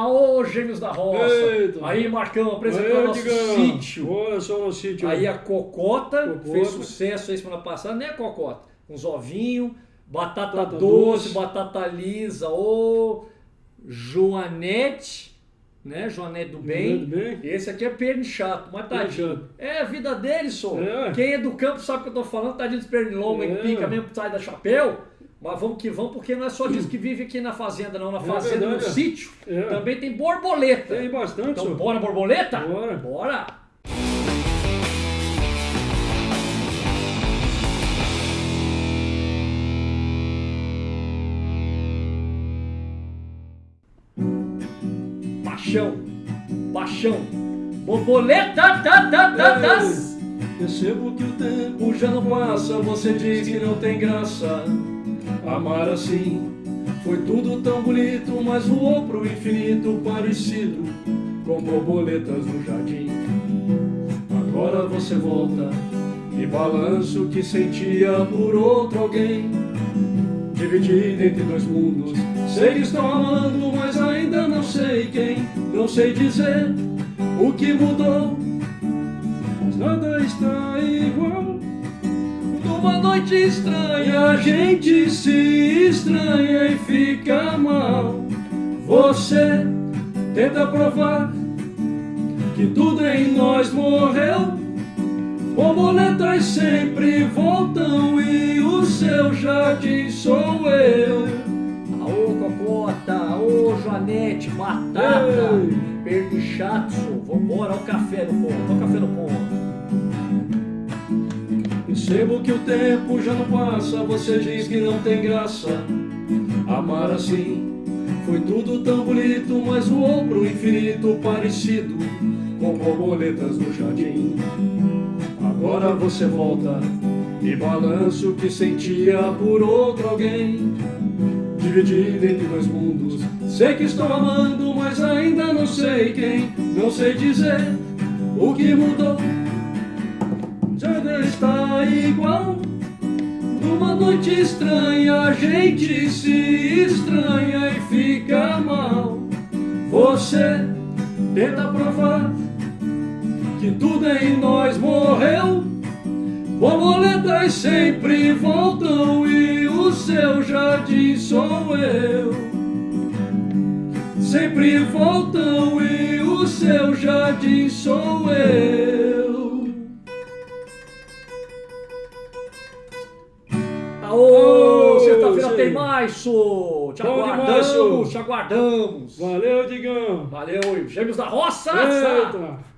Aô, Gêmeos da Roça! Eita. Aí, Marcão, apresentando nosso sítio. Olha só o sítio. Aí a Cocota, Cocota. fez sucesso aí semana passada, né, Cocota? Uns ovinhos, batata, Batata doce, doce. batata lisa, ô Joanete, né? Joanete do bem. do bem. Esse aqui é pernichato, mas tadinho. Pernichato. É a vida dele, só. É. Quem é do campo sabe o que eu tô falando, tadinho dos pernilongos, É. que pica mesmo, sai da chapéu. Mas vamos que vamos, porque não é só disso que vive aqui na fazenda, não. Na fazenda, no verdade, é. sítio, É. também tem borboleta. Tem bastante, Então senhor. bora borboleta? Bora. Bora! Paixão, paixão, borboleta, tá, tá, tá. Percebo que o tempo já não passa, você diz que não tem graça. Amar assim foi tudo tão bonito, mas voou pro infinito parecido com borboletas no jardim. Agora você volta e balança o que sentia por outro alguém. Dividido entre dois mundos, sei que estou amando, mas ainda não sei quem. Não sei dizer o que mudou, mas nada está igual. Numa noite estranha, a gente se estranha e fica mal. Você tenta provar que tudo em nós morreu. Borboletas sempre voltam e o seu jardim sou eu. Aô, Cocota, aô, Joanete, batata, Ei. perdichato, vambora, ao café no ponto, ao café no ponto. Percebo que o tempo já não passa, você diz que não tem graça. Amar assim foi tudo tão bonito, mas voou pro infinito parecido com borboletas no jardim. Agora você volta e balança o que sentia por outro alguém. Dividido entre dois mundos, sei que estou amando, mas ainda não sei quem. Não sei dizer o que mudou. Nada está igual. Numa noite estranha, a gente se estranha e fica mal. Você tenta provar que tudo em nós morreu. Borboletas sempre voltam e o seu jardim sou eu. Sempre voltam e o seu jardim sou eu. Sô. Te Bom demais, aguardamos, sô. te aguardamos. Valeu, Digão. Valeu, Gêmeos da Roça! Eita.